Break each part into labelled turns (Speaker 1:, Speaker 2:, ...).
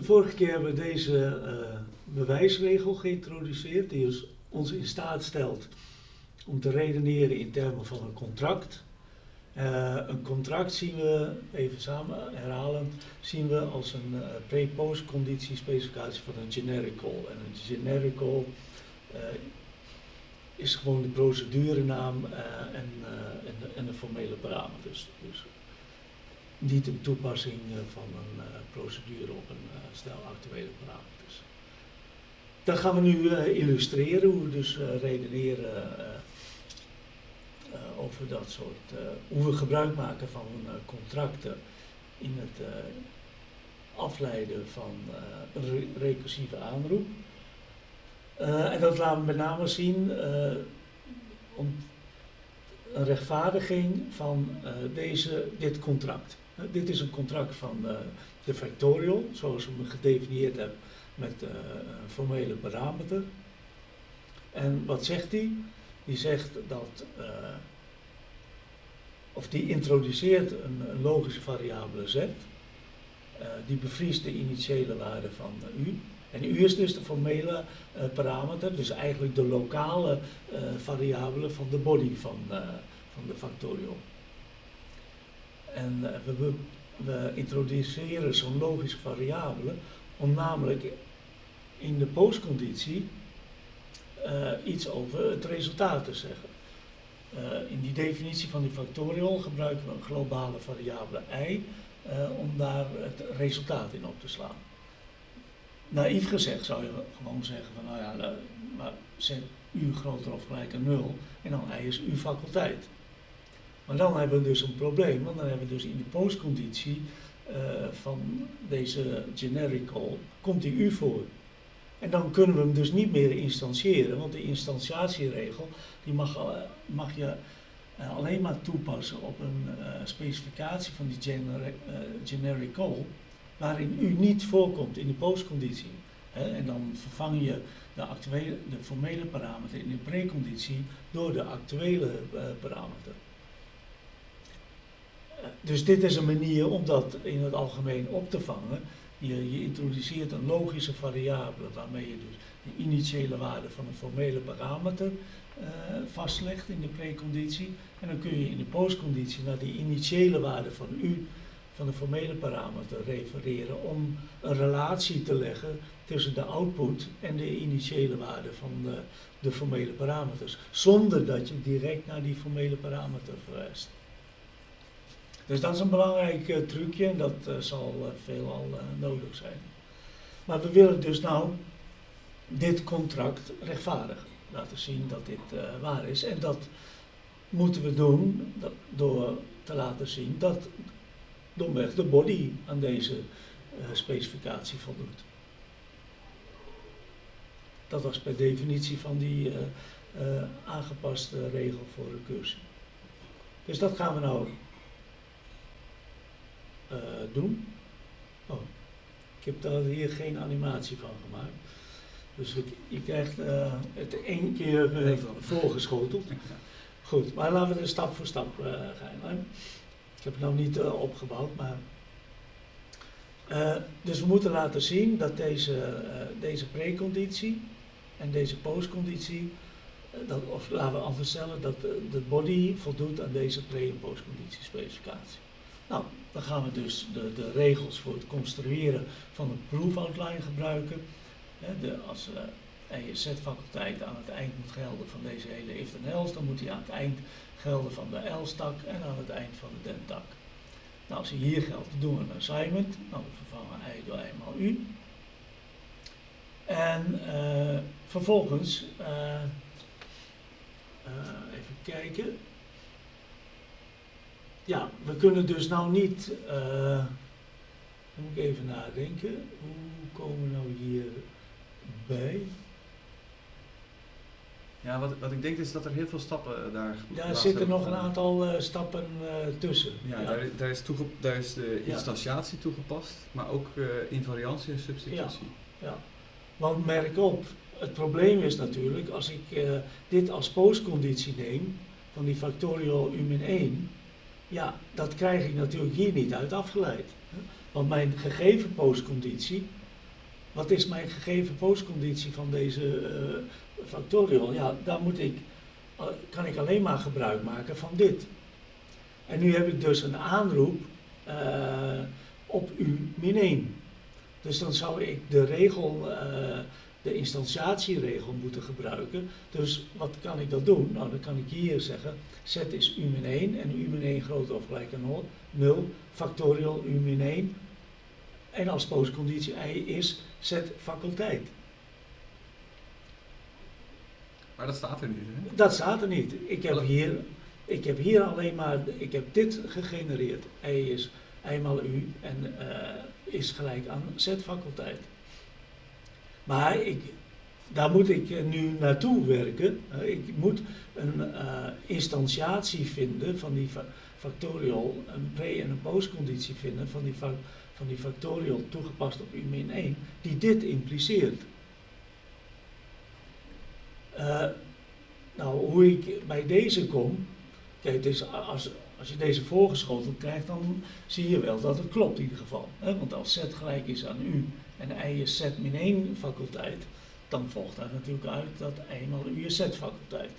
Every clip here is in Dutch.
Speaker 1: De vorige keer hebben we deze eh, bewijsregel geïntroduceerd, die ons in staat stelt om te redeneren in termen van een contract. Eh, een contract zien we, even samen herhalen, zien we als een uh, pre-post conditie specificatie van een generic call. En een generic call is gewoon de procedurenaam en, en, de, de formele parameters. Dus niet een toepassing van een procedure op een stel actuele parameters. Dan gaan we nu illustreren hoe we dus redeneren over dat soort, hoe we gebruik maken van contracten in het afleiden van recursieve aanroep. en dat laten we met name zien om een rechtvaardiging van deze, dit contract. Dit is een contract van de factorial, zoals we hem gedefinieerd hebben met een formele parameter. En wat zegt hij? Die zegt dat, uh, of die introduceert een, logische variabele z, die bevriest de initiële waarde van u. En u is dus de formele parameter, dus eigenlijk de lokale variabele van de body van, van de factorial. En we, we introduceren zo'n logische variabele om namelijk in de postconditie uh, iets over het resultaat te zeggen. Uh, in die definitie van die factorial gebruiken we een globale variabele i om daar het resultaat in op te slaan. Naïef gezegd zou je gewoon zeggen van nou ja, maar zet u groter of gelijk aan 0 en dan i is uw faculteit. Maar dan hebben we dus een probleem, want dan hebben we dus in de postconditie uh, van deze generic call, komt die u voor. En dan kunnen we hem dus niet meer instantiëren, want de instantiatieregel die mag, uh, mag je uh, alleen maar toepassen op een specificatie van die generic, generic call, waarin u niet voorkomt in de postconditie. en dan vervang je de, actuele, de formele parameter in de preconditie door de actuele parameter dus dit is een manier om dat in het algemeen op te vangen. Je, je introduceert een logische variabele waarmee je dus de initiële waarde van een formele parameter uh, vastlegt in de preconditie. En dan kun je in de postconditie naar die initiële waarde van u, van de formele parameter, refereren om een relatie te leggen tussen de output en de initiële waarde van de, de formele parameters. Zonder dat je direct naar die formele parameter verwijst. Dus dat is een belangrijk uh, trucje en dat uh, zal uh, veelal nodig zijn. Maar we willen dus nou dit contract rechtvaardigen. Laten zien dat dit waar is. En dat moeten we doen door te laten zien dat domweg de body aan deze specificatie voldoet. Dat was per definitie van die aangepaste regel voor recursie. Dus dat gaan we nou doen. Oh, ik heb daar hier geen animatie van gemaakt. Dus ik, je krijgt uh, het één keer uh, voorgeschoteld. Goed, maar laten we er stap voor stap gaan. Ik heb het nou niet opgebouwd, maar... dus we moeten laten zien dat deze, deze preconditie en deze postconditie, dat, of laten we anders stellen, dat de body voldoet aan deze pre- en postconditie specificatie. Nou, dan gaan we dus de, de regels voor het construeren van een proof outline gebruiken. De, als uh, eh, ESZ-faculteit aan het eind moet gelden van deze hele if en else, dan moet hij aan het eind gelden van de else-tak en aan het eind van de den-tak. Nou, als hij hier geldt, doen we een assignment. Nou, we vervangen i door i maal u. En uh, vervolgens, uh, even kijken, ja, we kunnen dus nou niet, uh, moet ik even nadenken, hoe komen we nou hier bij?
Speaker 2: Ja, wat, wat ik denk is dat er heel veel stappen daar.
Speaker 1: Ja, er zitten nog een aantal uh, stappen uh, tussen.
Speaker 2: Ja, ja, Daar, daar, is daar is de instantiatie ja. toegepast, maar ook invariantie en substitutie.
Speaker 1: Ja, ja, want merk op, het probleem is natuurlijk, als ik dit als postconditie neem, van die factorial u min 1, ja, dat krijg ik natuurlijk hier niet uit afgeleid. Want mijn gegeven postconditie wat is mijn gegeven postconditie van deze uh, factorial? Ja, daar moet ik, uh, kan ik alleen maar gebruik maken van dit. En nu heb ik dus een aanroep uh, op u min 1. Dus dan zou ik de regel, de instantiatieregel moeten gebruiken. Dus wat kan ik dat doen? Nou, dan kan ik hier zeggen, z is u min 1 en u min 1 groter of gelijk aan 0, factorial u min 1. En als postconditie i is z faculteit.
Speaker 2: Maar dat staat er niet, hè?
Speaker 1: Dat staat er niet. Ik heb hier, ik heb hier alleen maar, ik heb dit gegenereerd. i is eenmaal u en uh, is gelijk aan z faculteit. Maar ik, daar moet ik nu naartoe werken. Uh, ik moet een uh, instantiatie vinden van die fa factorial, een pre- en een postconditie vinden van die, van die factorial toegepast op u min 1, die dit impliceert. Uh, nou, hoe ik bij deze kom, kijk, dus als, als je deze voorgeschoteld krijgt, dan zie je wel dat het klopt in ieder geval. Hè? Want als z gelijk is aan u en i is z min 1 faculteit, dan volgt daar natuurlijk uit dat eenmaal u is z faculteit.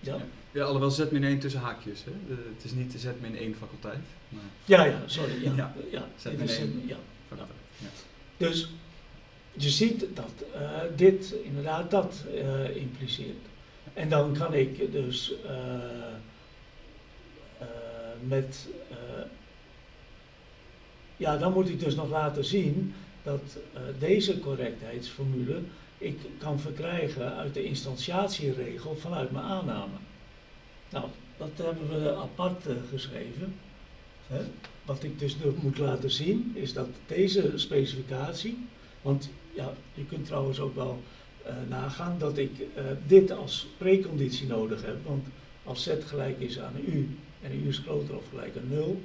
Speaker 2: Ja? ja, alhoewel z min 1 tussen haakjes. Hè? De, het is niet de z min 1 faculteit. Maar...
Speaker 1: Ja, ja, sorry. Ja, ja. ja.
Speaker 2: z min 1 ja.
Speaker 1: faculteit. Ja. Dus je ziet dat uh, dit inderdaad dat uh, impliceert. En dan kan ik dus uh, met. ja, dan moet ik dus nog laten zien dat deze correctheidsformule ik kan verkrijgen uit de instantiatieregel vanuit mijn aanname. Nou, dat hebben we apart geschreven. Hè. Wat ik dus moet laten zien is dat deze specificatie, want ja, je kunt trouwens ook wel nagaan dat ik uh, dit als preconditie nodig heb, want als z gelijk is aan u en u is groter of gelijk aan 0,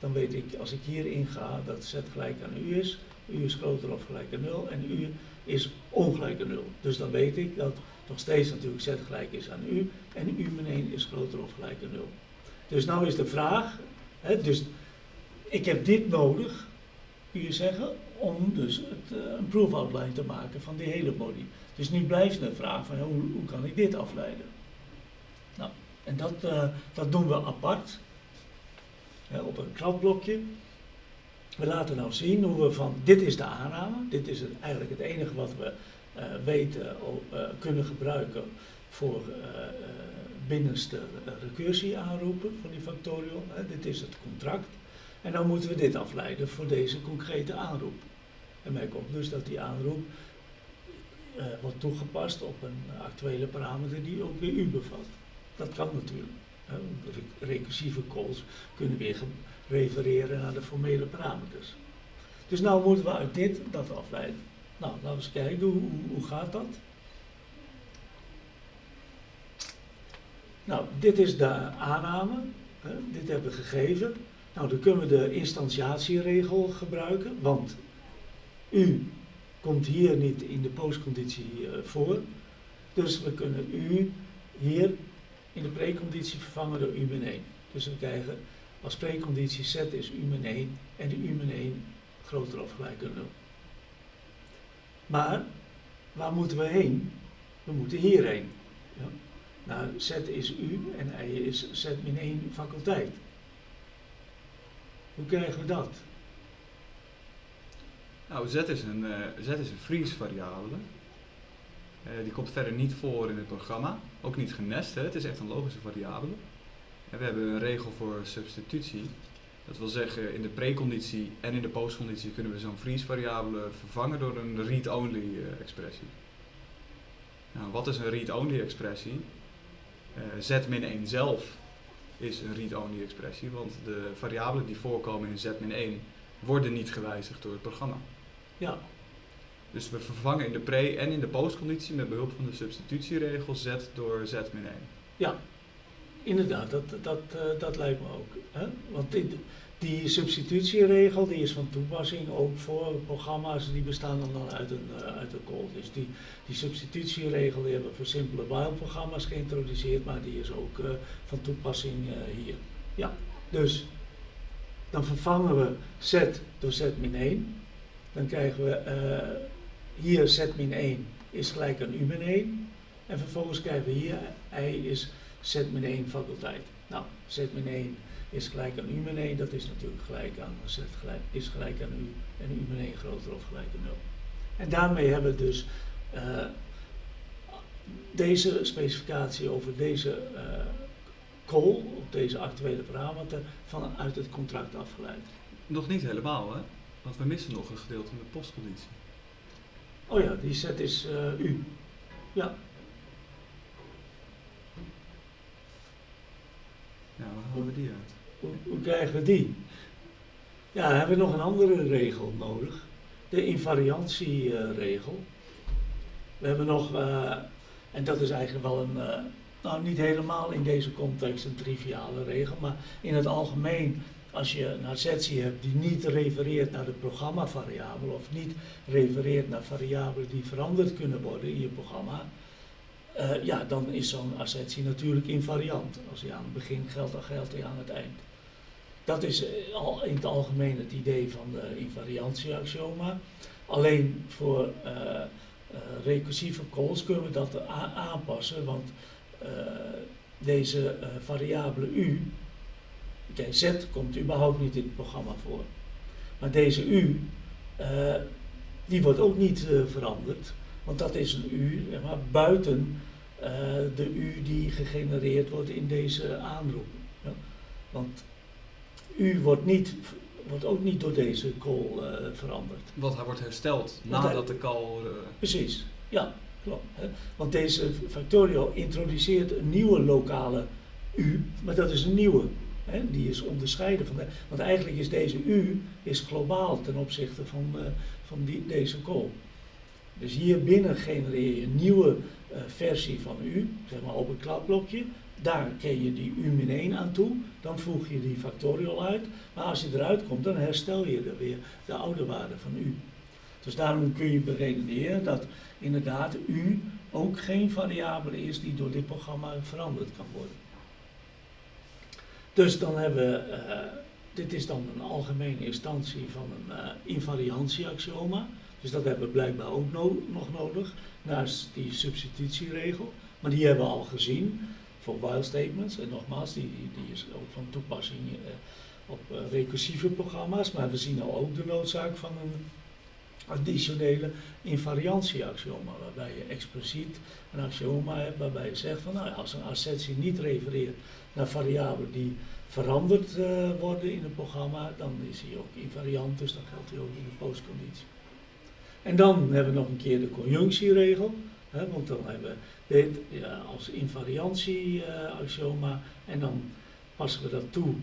Speaker 1: dan weet ik als ik hierin ga dat z gelijk aan u is, u is groter of gelijk aan 0 en u is ongelijk aan 0. Dus dan weet ik dat nog steeds natuurlijk z gelijk is aan u en u min 1 is groter of gelijk aan 0. Dus nou is de vraag, hè, dus ik heb dit nodig, kun zeggen, om dus het, uh, een proof outline te maken van die hele body. Dus nu blijft de vraag van hoe, hoe kan ik dit afleiden? Nou, en dat, uh, dat doen we apart, hè, op een kladblokje. We laten nou zien hoe we van, dit is de aanname, dit is eigenlijk het enige wat we uh, weten, uh, kunnen gebruiken voor binnenste recursie aanroepen van die factorial. Hè. Dit is het contract. En dan moeten we dit afleiden voor deze concrete aanroep. En mij komt dus dat die aanroep wordt toegepast op een actuele parameter die ook weer u bevat. Dat kan natuurlijk. Hè. Recursieve calls kunnen weer refereren naar de formele parameters. Dus nou moeten we uit dit dat afleiden. Nou, laten we eens kijken, hoe, hoe gaat dat? Nou, dit is de aanname, dit hebben we gegeven. Nou, dan kunnen we de instantiatieregel gebruiken, want u komt hier niet in de postconditie uh, voor. Dus we kunnen u hier in de preconditie vervangen door u min 1. Dus we krijgen als preconditie z is u min 1 en de u min 1 groter of gelijk aan 0. Maar waar moeten we heen? We moeten hierheen. Ja. Nou, z is u en i is z min 1 faculteit. Hoe krijgen we dat?
Speaker 2: Nou, z is een, uh, z is een freeze variabele. Uh, die komt verder niet voor in het programma. Ook niet genest, het is echt een logische variabele. En we hebben een regel voor substitutie. Dat wil zeggen, in de preconditie en in de postconditie kunnen we zo'n freeze variabele vervangen door een read-only uh, expressie. Nou, wat is een read-only expressie? Uh, z-1 zelf is een read-only expressie, want de variabelen die voorkomen in z-1 worden niet gewijzigd door het programma.
Speaker 1: Ja.
Speaker 2: Dus we vervangen in de pre- en in de postconditie met behulp van de substitutieregel z door z-1.
Speaker 1: Ja, Inderdaad, dat, dat, uh, dat lijkt me ook. Hè? Want die, die substitutieregel die is van toepassing ook voor programma's die bestaan dan uit een, uh, uit een call. Dus die, die substitutieregel die hebben we voor simpele while-programma's geïntroduceerd, maar die is ook uh, van toepassing hier. Ja, dus dan vervangen we z door z min 1. dan krijgen we hier z min 1 is gelijk aan u min 1. En vervolgens krijgen we hier i is z min 1 faculteit. Nou, z min 1 is gelijk aan u min 1, dat is natuurlijk gelijk aan z gelijk, is gelijk aan u en u 1 groter of gelijk aan 0. En daarmee hebben we dus uh, deze specificatie over deze uh, call, op deze actuele parameter, vanuit het contract afgeleid.
Speaker 2: Nog niet helemaal, hè? Want we missen nog een gedeelte in de postconditie.
Speaker 1: Oh ja, die set is uh, u. Ja.
Speaker 2: Ja, waar halen we die uit?
Speaker 1: Hoe, krijgen we die? Ja, we hebben nog een andere regel nodig. De invariantieregel. we hebben nog, uh, en dat is eigenlijk wel een, uh, nou niet helemaal in deze context een triviale regel, maar in het algemeen als je een assertie hebt die niet refereert naar de programmavariabel of niet refereert naar variabelen die veranderd kunnen worden in je programma, uh, ja, dan is zo'n assertie natuurlijk invariant. Als die aan het begin geldt, dan geldt die aan het eind. Dat is al in het algemeen het idee van de invariantieaxioma. Alleen voor uh, recursieve calls kunnen we dat aanpassen, want deze variabele u Kijk, Z komt überhaupt niet in het programma voor. Maar deze U, die wordt ook niet veranderd. Want dat is een U maar, buiten uh, de U die gegenereerd wordt in deze aanroep. Ja? Want U wordt, niet, wordt ook niet door deze call veranderd.
Speaker 2: Want hij wordt hersteld nadat hij, de call...
Speaker 1: Precies, ja, klopt. Hè? Want deze Factorio introduceert een nieuwe lokale U, maar dat is een nieuwe. Hè, die is onderscheiden van de, want eigenlijk is deze U is globaal ten opzichte van, van die, deze call. Dus hier binnen genereer je een nieuwe uh, versie van U, zeg maar op een kladblokje. Daar ken je die U min 1 aan toe, dan voeg je die factorial uit. Maar als je eruit komt, dan herstel je er weer de oude waarde van U. Dus daarom kun je beredeneren dat inderdaad U ook geen variabele is die door dit programma veranderd kan worden. Dus dan hebben we, uh, dit is dan een algemene instantie van een uh, invariantieaxioma. Dus dat hebben we blijkbaar ook no nog nodig, naast die substitutieregel. Maar die hebben we al gezien voor while statements. En nogmaals, die, die is ook van toepassing uh, op recursieve programma's. Maar we zien al ook de noodzaak van een additionele invariantieaxioma, waarbij je expliciet een axioma hebt waarbij je zegt van nou, als een assertie niet refereert naar variabelen die veranderd uh, worden in een programma, dan is hij ook invariant, dus dan geldt hij ook in de postconditie. En dan hebben we nog een keer de conjunctieregel, hè, want dan hebben we dit ja, als invariantieaxioma uh, en dan passen we dat toe.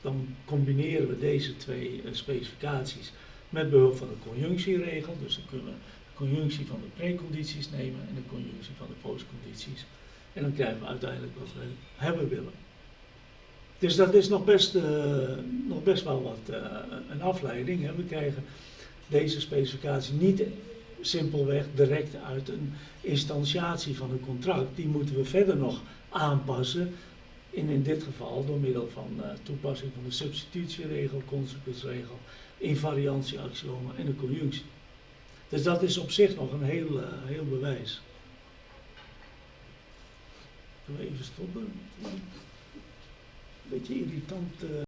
Speaker 1: Dan combineren we deze twee uh, specificaties met behulp van de conjunctieregel. Dus dan kunnen we de conjunctie van de precondities nemen en de conjunctie van de postcondities. En dan krijgen we uiteindelijk wat we hebben willen. Dus dat is nog best, uh, nog best wel wat een afleiding. Hè. We krijgen deze specificatie niet simpelweg direct uit een instantiatie van een contract. Die moeten we verder nog aanpassen. In, in dit geval door middel van uh, toepassing van de substitutieregel, consequensregel, invariantieaxioma en de conjunctie. Dus dat is op zich nog een heel, heel bewijs. Zullen we even stoppen? beetje irritant. Uh